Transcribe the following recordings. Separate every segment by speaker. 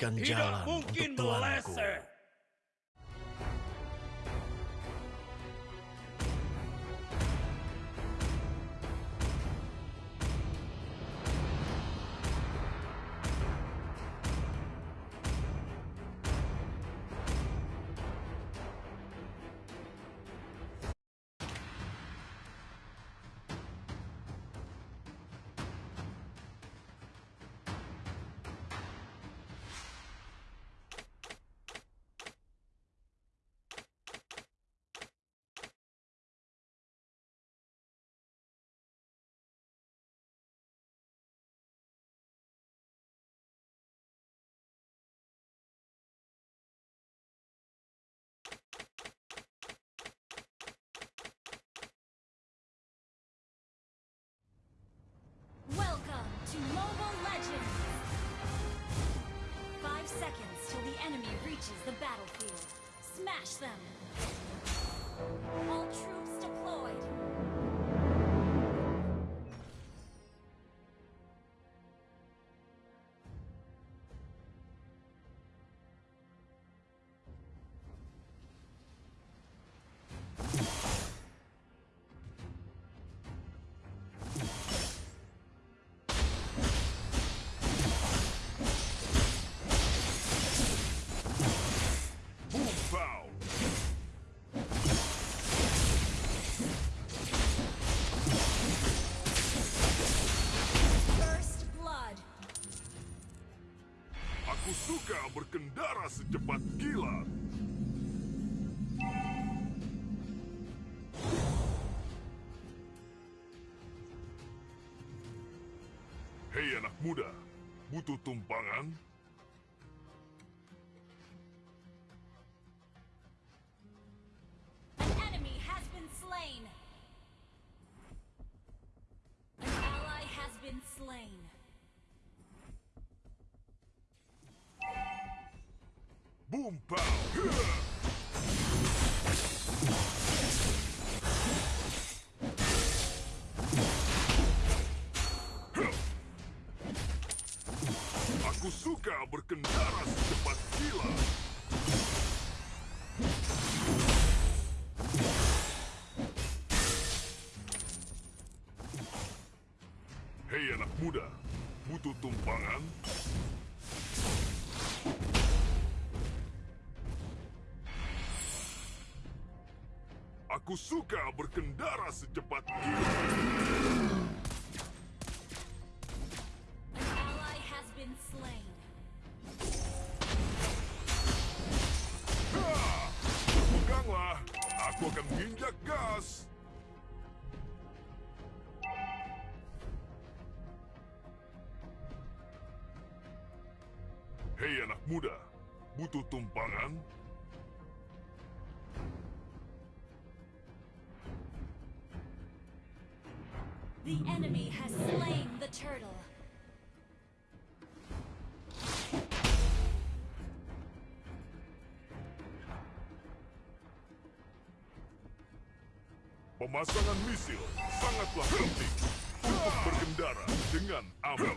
Speaker 1: memberikan
Speaker 2: Tidak
Speaker 1: jalan
Speaker 2: mungkin
Speaker 1: untuk tuanku.
Speaker 2: meleset.
Speaker 3: To Mobile Legends! Five seconds till the enemy reaches the battlefield. Smash them! All troops deployed.
Speaker 4: Berkendara secepat kilat. Hei anak muda, butuh tumpangan? Anak muda, butuh tumpangan? Aku suka berkendara secepat kilat. Hei anak muda, butuh tumpangan?
Speaker 3: The enemy has slain the turtle.
Speaker 4: Pemasangan misil sangatlah penting untuk berkendara dengan aman.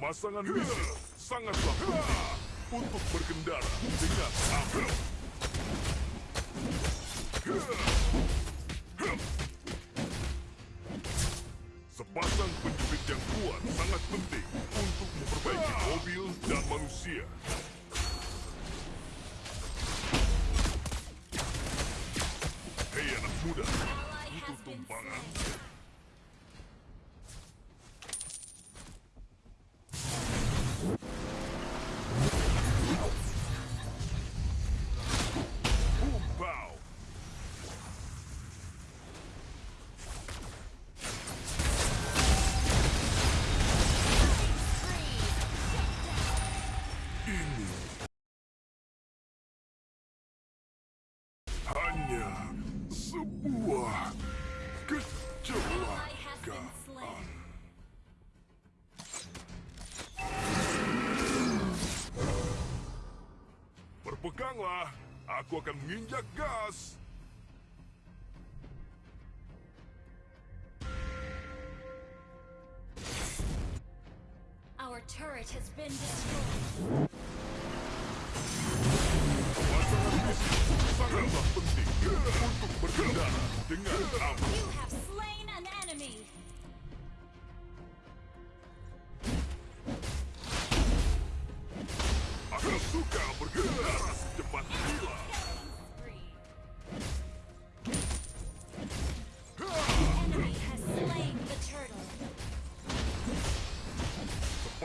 Speaker 4: Pemasangan misil sangatlah penting untuk berkendara dengan aman. Sepasang penjepit yang kuat sangat penting untuk memperbaiki mobil dan manusia.
Speaker 3: Our turret has been destroyed.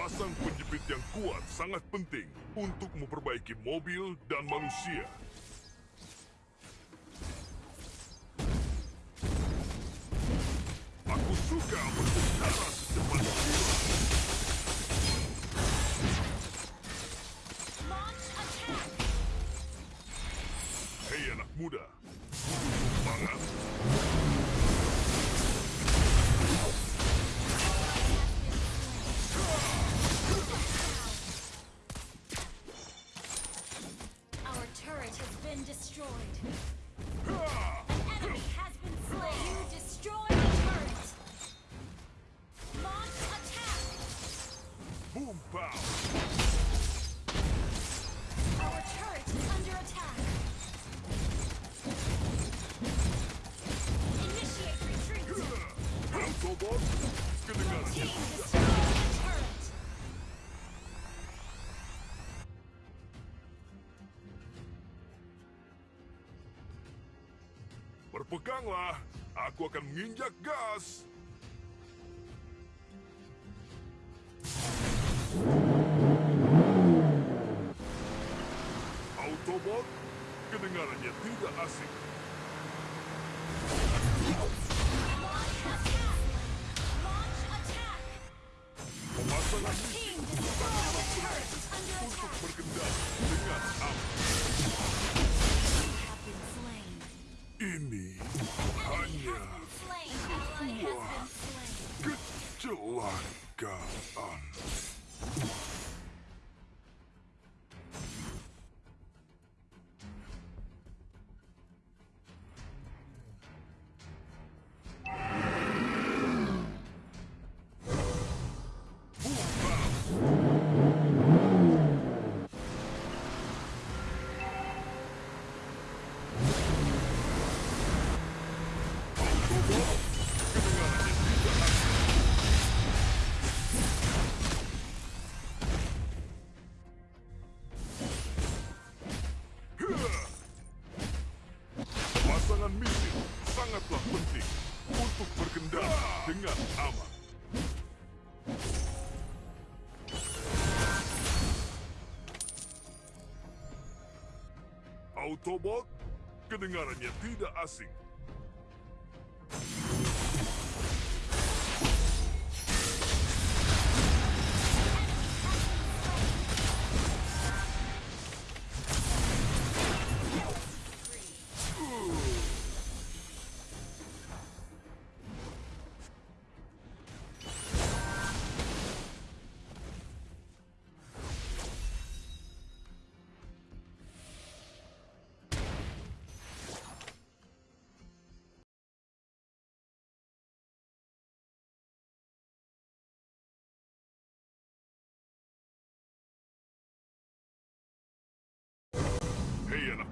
Speaker 4: Pasang penjepit yang kuat sangat penting untuk memperbaiki mobil dan manusia. Aku suka
Speaker 3: berbicara
Speaker 4: Peganglah, aku akan menginjak gas. Autobot, kedengarannya tidak
Speaker 3: asik.
Speaker 4: Pemasangan ini untuk Tobot, kedengarannya tidak asing.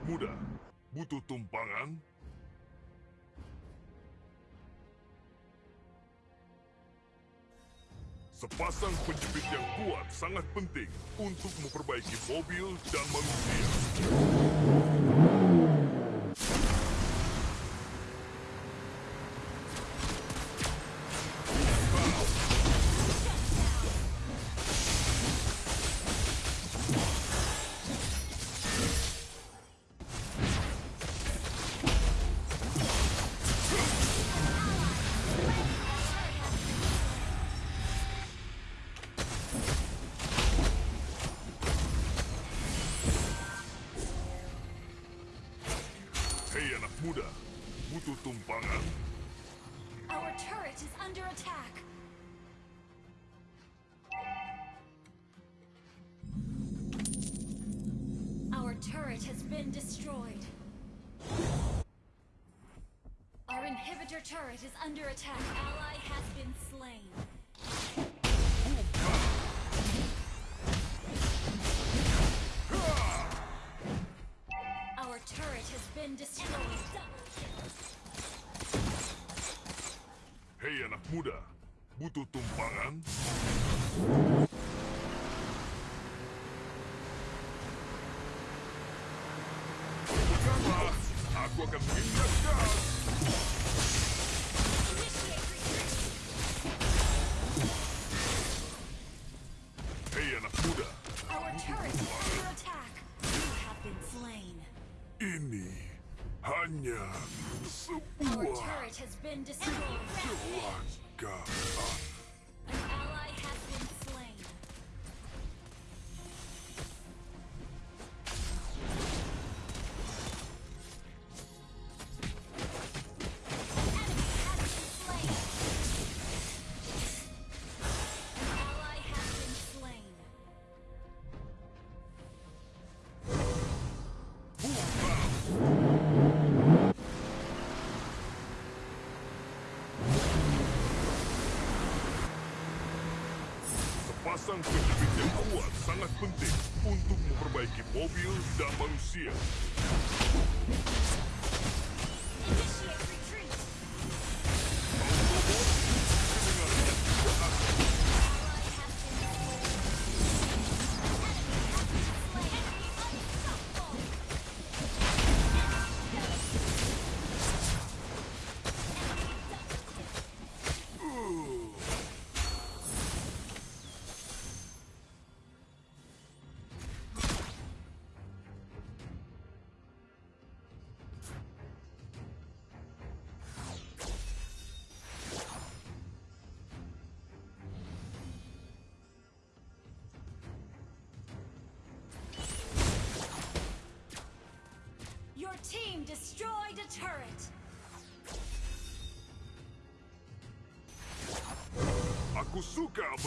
Speaker 4: Muda, butuh tumpangan? Sepasang penjepit yang kuat sangat penting untuk memperbaiki mobil dan manusia. Butuh tumpangan?
Speaker 3: Our turret is under attack. Our turret has been destroyed. Our inhibitor turret is under attack. Ally has been slain. Our turret has been destroyed.
Speaker 4: Anak muda, butuh tumpangan? Bukanlah, aku akan mengingatkan. Sepasang penjepit yang kuat sangat penting untuk memperbaiki mobil dan manusia.
Speaker 3: Team destroyed a turret.
Speaker 4: Aku suka
Speaker 3: Our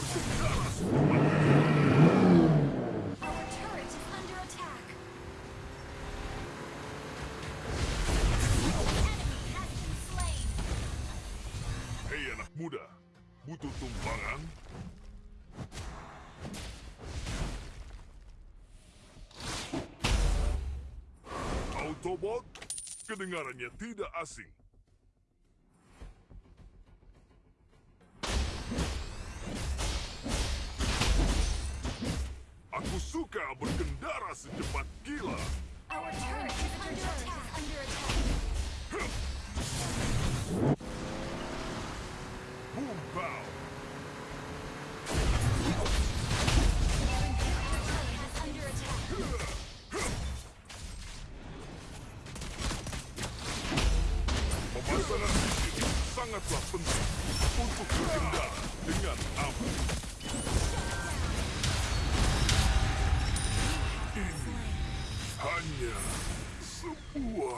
Speaker 3: turret is under attack. Enemy has been slain.
Speaker 4: Hei anak muda, butuh tumpangan? Kedengarannya tidak asing. Aku suka berkendara secepat gila.
Speaker 3: Our turret is under attack.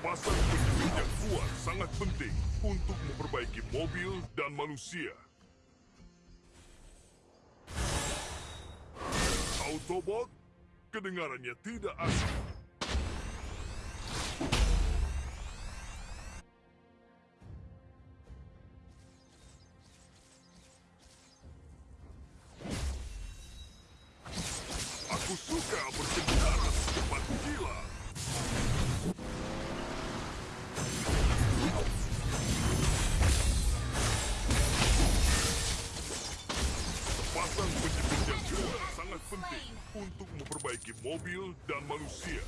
Speaker 4: Sepasang penjepit yang sangat penting untuk memperbaiki mobil dan manusia. Autobot, kedengarannya tidak asing. Manusia.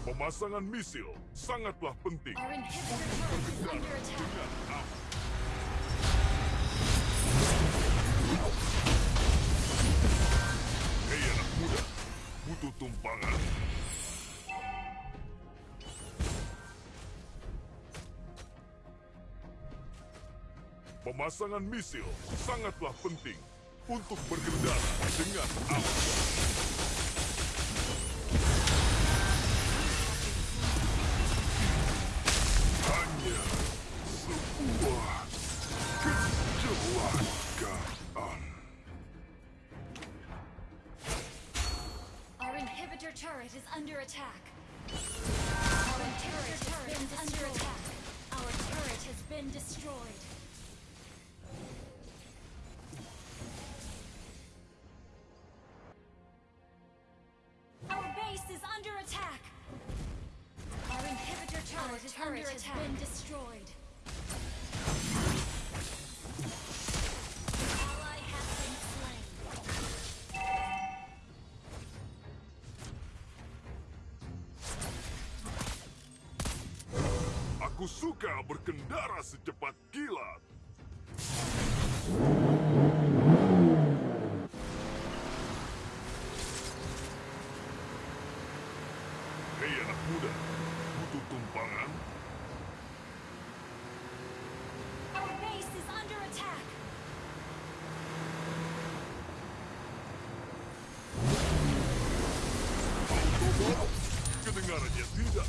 Speaker 4: Pemasangan misil sangatlah penting. Hei anak muda, butuh tumpangan. Pemasangan misil sangatlah penting untuk dengan aman.
Speaker 3: Our inhibitor turret is under attack. Our inhibitor turret is under attack. Our turret has been destroyed. Attack. Our inhibitor turret, is under has been destroyed. Ally has been slain.
Speaker 4: Aku suka berkendara secepat kilat. Kedengarannya tidak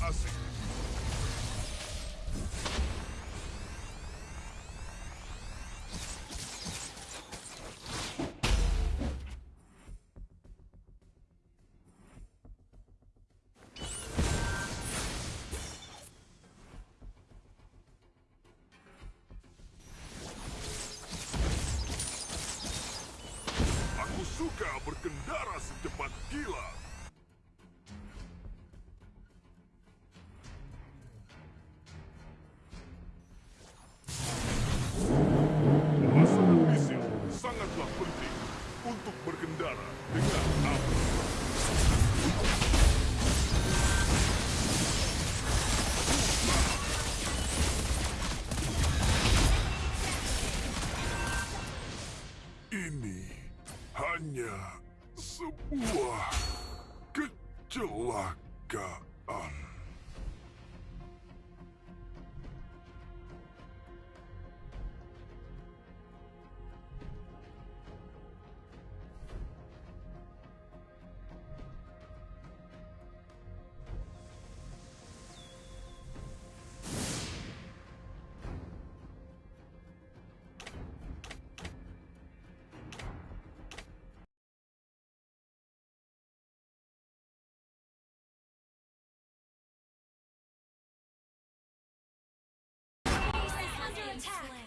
Speaker 3: Attack!